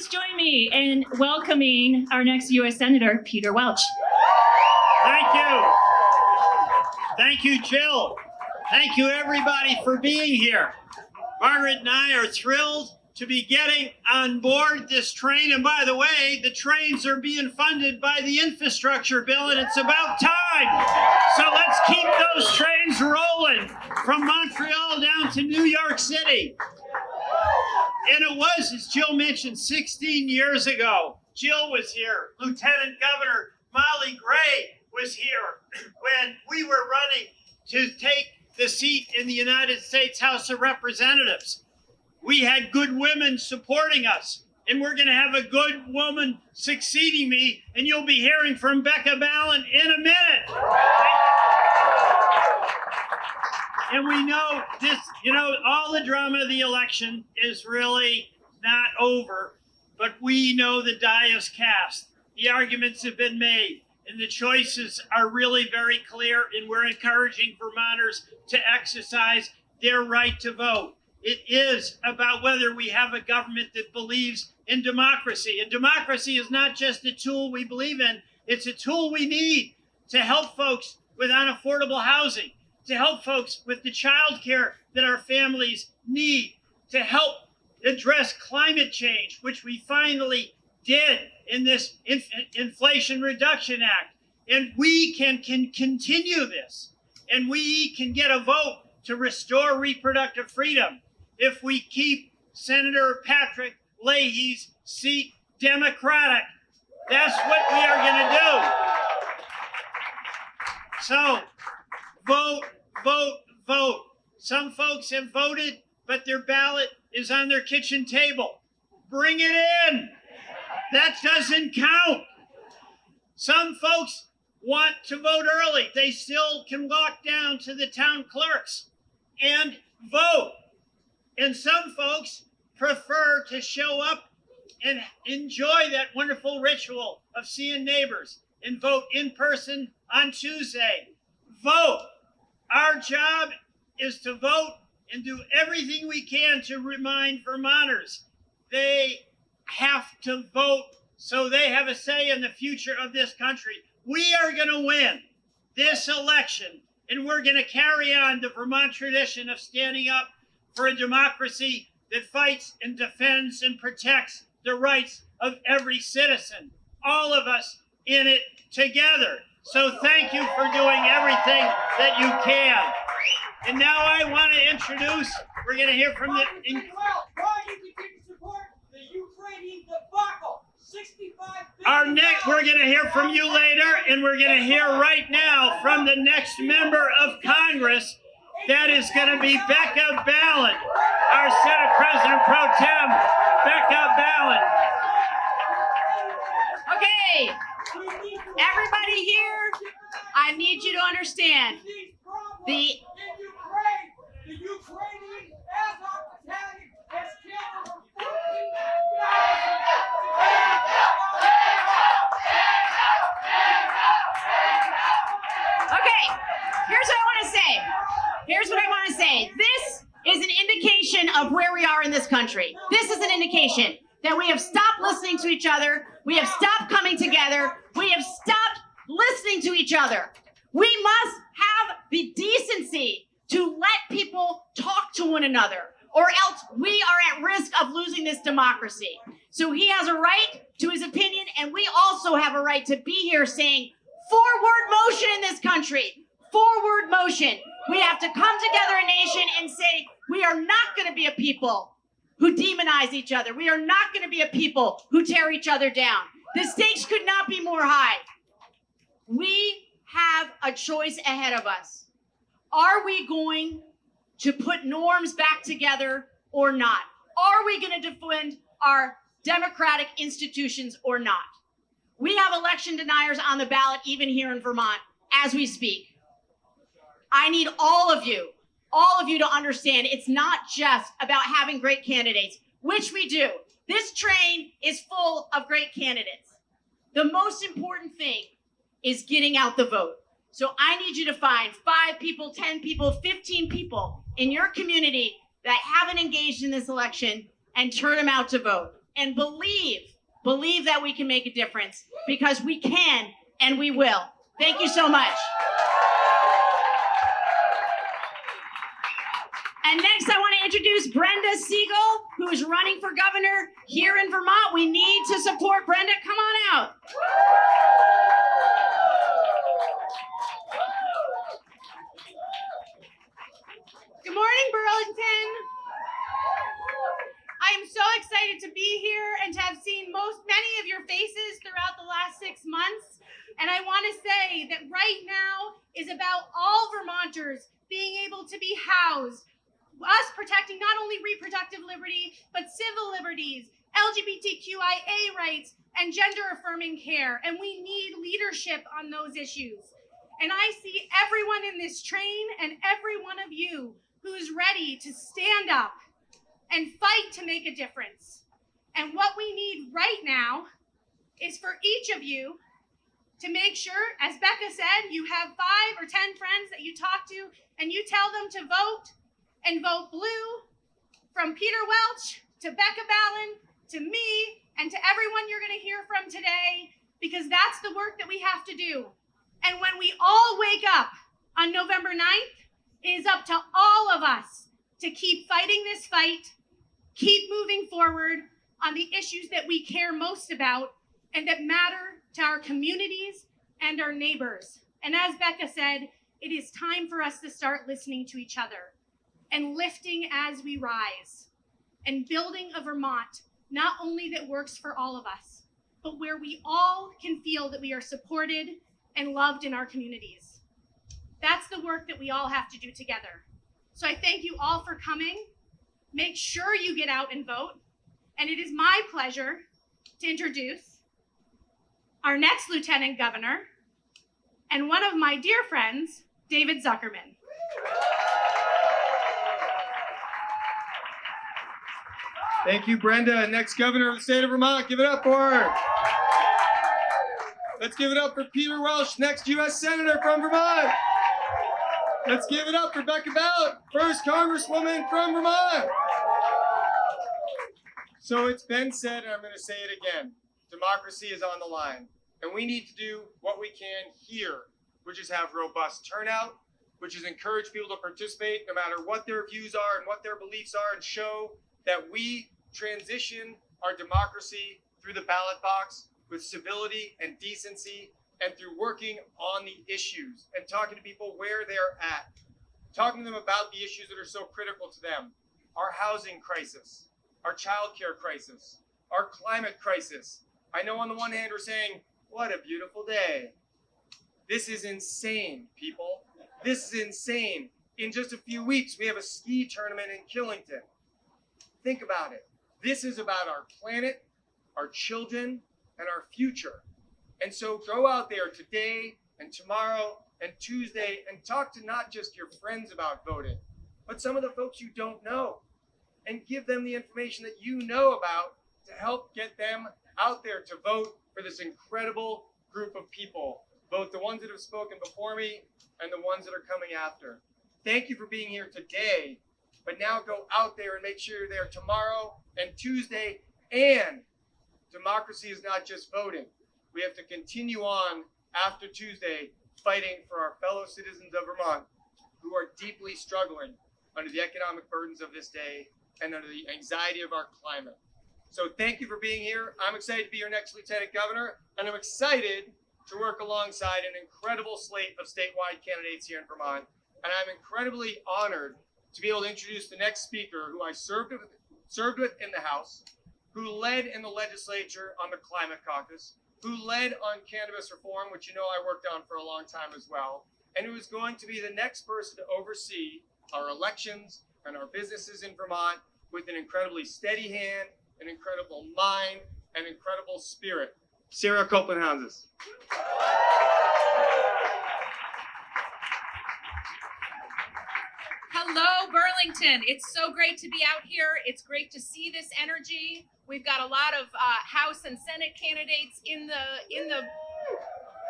please join me in welcoming our next U.S. Senator, Peter Welch. Thank you. Thank you, Jill. Thank you, everybody, for being here. Margaret and I are thrilled to be getting on board this train. And by the way, the trains are being funded by the infrastructure bill, and it's about time. So let's keep those trains rolling from Montreal down to New York City. And it was, as Jill mentioned, 16 years ago. Jill was here. Lieutenant Governor Molly Gray was here when we were running to take the seat in the United States House of Representatives we had good women supporting us. And we're going to have a good woman succeeding me, and you'll be hearing from Becca Balint in a minute. And we know this, you know, all the drama of the election is really not over, but we know the die is cast. The arguments have been made, and the choices are really very clear, and we're encouraging Vermonters to exercise their right to vote. It is about whether we have a government that believes in democracy. And democracy is not just a tool we believe in, it's a tool we need to help folks with unaffordable housing, to help folks with the child care that our families need, to help address climate change, which we finally did in this Inf Inflation Reduction Act. And we can, can continue this, and we can get a vote to restore reproductive freedom if we keep Senator Patrick Leahy's seat Democratic. That's what we are going to do. So, vote, vote, vote. Some folks have voted, but their ballot is on their kitchen table. Bring it in. That doesn't count. Some folks want to vote early. They still can walk down to the town clerks and vote. And some folks prefer to show up and enjoy that wonderful ritual of seeing neighbors and vote in person on Tuesday. Vote. Our job is to vote and do everything we can to remind Vermonters they have to vote so they have a say in the future of this country. We are going to win this election, and we're going to carry on the Vermont tradition of standing up for a democracy that fights and defends and protects the rights of every citizen. All of us in it together. So thank you for doing everything that you can. And now I want to introduce, we're going to hear from the. In, our next, we're going to hear from you later, and we're going to hear right now from the next member of Congress that is going to be Becca Balint, our Senate President Pro Tem, Becca Balint. Okay, everybody here, I need you to understand the okay. here's what I want to say. Here's what I want to say. This is an indication of where we are in this country. This is an indication that we have stopped listening to each other. We have stopped coming together. We have stopped listening to each other. We must have the decency to let people talk to one another, or else we are at risk of losing this democracy. So he has a right to his opinion, and we also have a right to be here saying forward motion in this country, forward motion. We have to come together a nation and say, we are not going to be a people who demonize each other. We are not going to be a people who tear each other down. The stakes could not be more high. We have a choice ahead of us. Are we going to put norms back together or not? Are we going to defend our democratic institutions or not? We have election deniers on the ballot, even here in Vermont, as we speak. I need all of you, all of you to understand it's not just about having great candidates, which we do. This train is full of great candidates. The most important thing is getting out the vote. So I need you to find five people, 10 people, 15 people in your community that haven't engaged in this election and turn them out to vote. and believe, believe that we can make a difference because we can and we will. Thank you so much. And next, I want to introduce Brenda Siegel, who is running for governor here in Vermont. We need to support Brenda. Come on out. Good morning, Burlington. I am so excited to be here and to have seen most many of your faces throughout the last six months. And I want to say that right now is about all Vermonters being able to be housed, us protecting not only reproductive liberty, but civil liberties, LGBTQIA rights, and gender affirming care. And we need leadership on those issues. And I see everyone in this train and every one of you who's ready to stand up and fight to make a difference. And what we need right now is for each of you to make sure, as Becca said, you have five or 10 friends that you talk to and you tell them to vote and vote blue from Peter Welch to Becca Balint to me and to everyone you're going to hear from today because that's the work that we have to do. And when we all wake up on November 9th, it is up to all of us to keep fighting this fight, keep moving forward on the issues that we care most about and that matter to our communities and our neighbors. And as Becca said, it is time for us to start listening to each other and lifting as we rise and building a Vermont not only that works for all of us, but where we all can feel that we are supported and loved in our communities. That's the work that we all have to do together. So I thank you all for coming. Make sure you get out and vote. And it is my pleasure to introduce our next Lieutenant Governor and one of my dear friends, David Zuckerman. Thank you, Brenda. Next governor of the state of Vermont. Give it up for her. Let's give it up for Peter Welch, next U.S. Senator from Vermont. Let's give it up for Becca Balint, first Congresswoman from Vermont. So it's been said, and I'm going to say it again democracy is on the line. And we need to do what we can here, which is have robust turnout, which is encourage people to participate no matter what their views are and what their beliefs are, and show that we transition our democracy through the ballot box with civility and decency and through working on the issues and talking to people where they're at, talking to them about the issues that are so critical to them our housing crisis, our childcare crisis, our climate crisis. I know on the one hand we're saying, what a beautiful day. This is insane, people. This is insane. In just a few weeks, we have a ski tournament in Killington. Think about it. This is about our planet, our children, and our future. And so go out there today and tomorrow and Tuesday and talk to not just your friends about voting, but some of the folks you don't know and give them the information that you know about to help get them out there to vote for this incredible group of people, both the ones that have spoken before me and the ones that are coming after. Thank you for being here today, but now go out there and make sure you're there tomorrow and Tuesday. And democracy is not just voting. We have to continue on after Tuesday fighting for our fellow citizens of Vermont who are deeply struggling under the economic burdens of this day and under the anxiety of our climate. So thank you for being here. I'm excited to be your next lieutenant governor, and I'm excited to work alongside an incredible slate of statewide candidates here in Vermont. And I'm incredibly honored to be able to introduce the next speaker who I served with, served with in the House, who led in the legislature on the Climate Caucus, who led on cannabis reform, which you know I worked on for a long time as well, and who is going to be the next person to oversee our elections and our businesses in Vermont with an incredibly steady hand, an incredible mind, and incredible spirit. Sarah Copeland Hello, Burlington. It's so great to be out here. It's great to see this energy. We've got a lot of uh, House and Senate candidates in the in the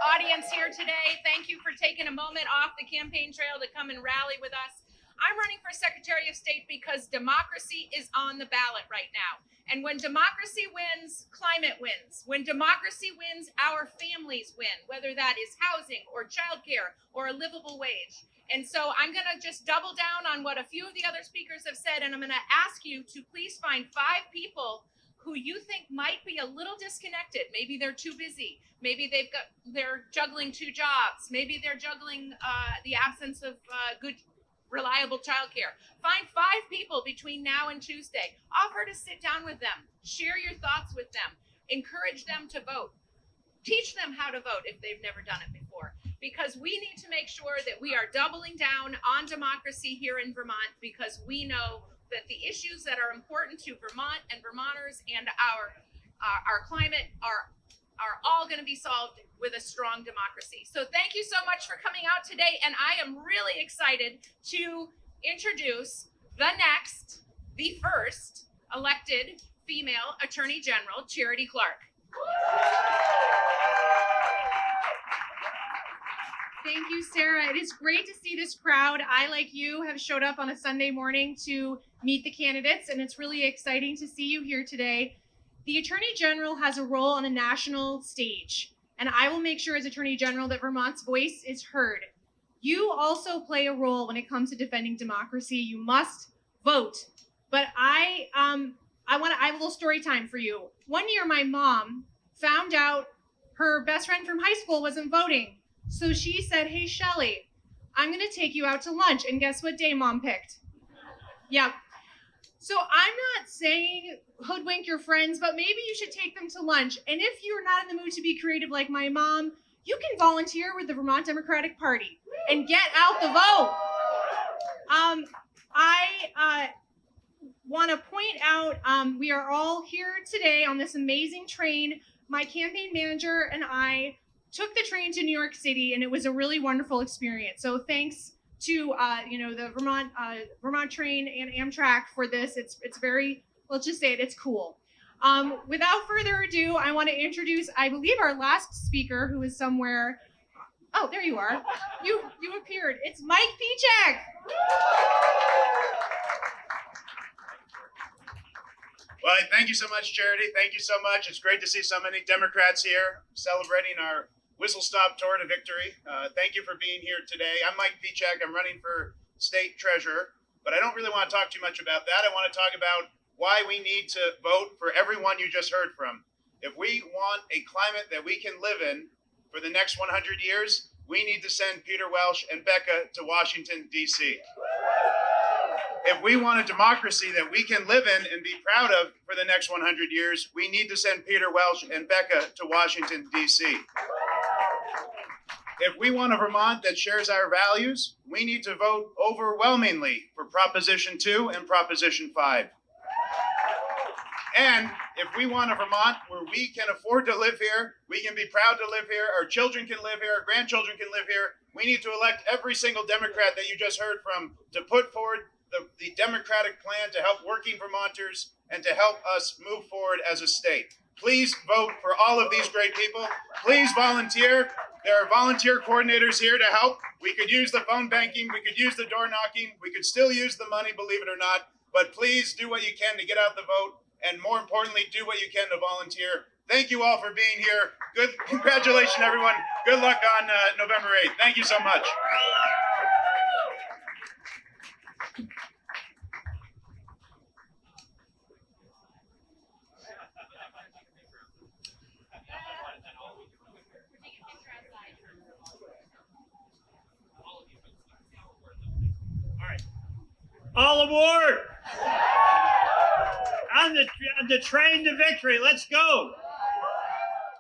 audience here today. Thank you for taking a moment off the campaign trail to come and rally with us. I'm running for Secretary of State because democracy is on the ballot right now. And when democracy wins, climate wins. When democracy wins, our families win, whether that is housing or childcare or a livable wage. And so I'm going to just double down on what a few of the other speakers have said, and I'm going to ask you to please find five people who you think might be a little disconnected. Maybe they're too busy. Maybe they've got they're juggling two jobs. Maybe they're juggling uh, the absence of uh, good, reliable childcare. Find five people between now and Tuesday. Offer to sit down with them. Share your thoughts with them. Encourage them to vote. Teach them how to vote if they've never done it before. Because we need to make sure that we are doubling down on democracy here in Vermont because we know that the issues that are important to Vermont and Vermonters and our our, our climate are are all going to be solved with a strong democracy. So thank you so much for coming out today and I am really excited to introduce the next, the first elected female Attorney General, Charity Clark. Thank you, Sarah. It is great to see this crowd. I, like you, have showed up on a Sunday morning to meet the candidates, and it's really exciting to see you here today. The Attorney General has a role on a national stage, and I will make sure, as Attorney General, that Vermont's voice is heard. You also play a role when it comes to defending democracy. You must vote. But I, um, I want to. I have a little story time for you. One year, my mom found out her best friend from high school wasn't voting. So she said, Hey, Shelly, I'm going to take you out to lunch. And guess what day mom picked? Yep. So I'm not saying hoodwink your friends, but maybe you should take them to lunch. And if you're not in the mood to be creative like my mom, you can volunteer with the Vermont Democratic Party and get out the vote. Um, I uh, want to point out um, we are all here today on this amazing train. My campaign manager and I took the train to New York City, and it was a really wonderful experience. So thanks to uh, you know the Vermont uh, Vermont Train and Amtrak for this. It's it's very let's just say it. It's cool. Um, without further ado, I want to introduce I believe our last speaker, who is somewhere. Oh, there you are. You you appeared. It's Mike Pieciak. Well, thank you so much, Charity. Thank you so much. It's great to see so many Democrats here celebrating our whistle stop tour to victory. Uh, thank you for being here today. I'm Mike Pieciak. I'm running for state treasurer, but I don't really want to talk too much about that. I want to talk about why we need to vote for everyone you just heard from. If we want a climate that we can live in for the next 100 years, we need to send Peter Welch and Becca to Washington, D.C if we want a democracy that we can live in and be proud of for the next 100 years, we need to send Peter Welch and Becca to Washington, D.C. If we want a Vermont that shares our values, we need to vote overwhelmingly for Proposition 2 and Proposition 5. And if we want a Vermont where we can afford to live here, we can be proud to live here, our children can live here, our grandchildren can live here, we need to elect every single Democrat that you just heard from to put forward the, the Democratic plan to help working Vermonters and to help us move forward as a state. Please vote for all of these great people. Please volunteer. There are volunteer coordinators here to help. We could use the phone banking, we could use the door knocking, we could still use the money, believe it or not. But please do what you can to get out the vote, and more importantly, do what you can to volunteer. Thank you all for being here. Good congratulations, everyone. Good luck on uh, November 8th. Thank you so much. All aboard! On the, the train to victory. Let's go.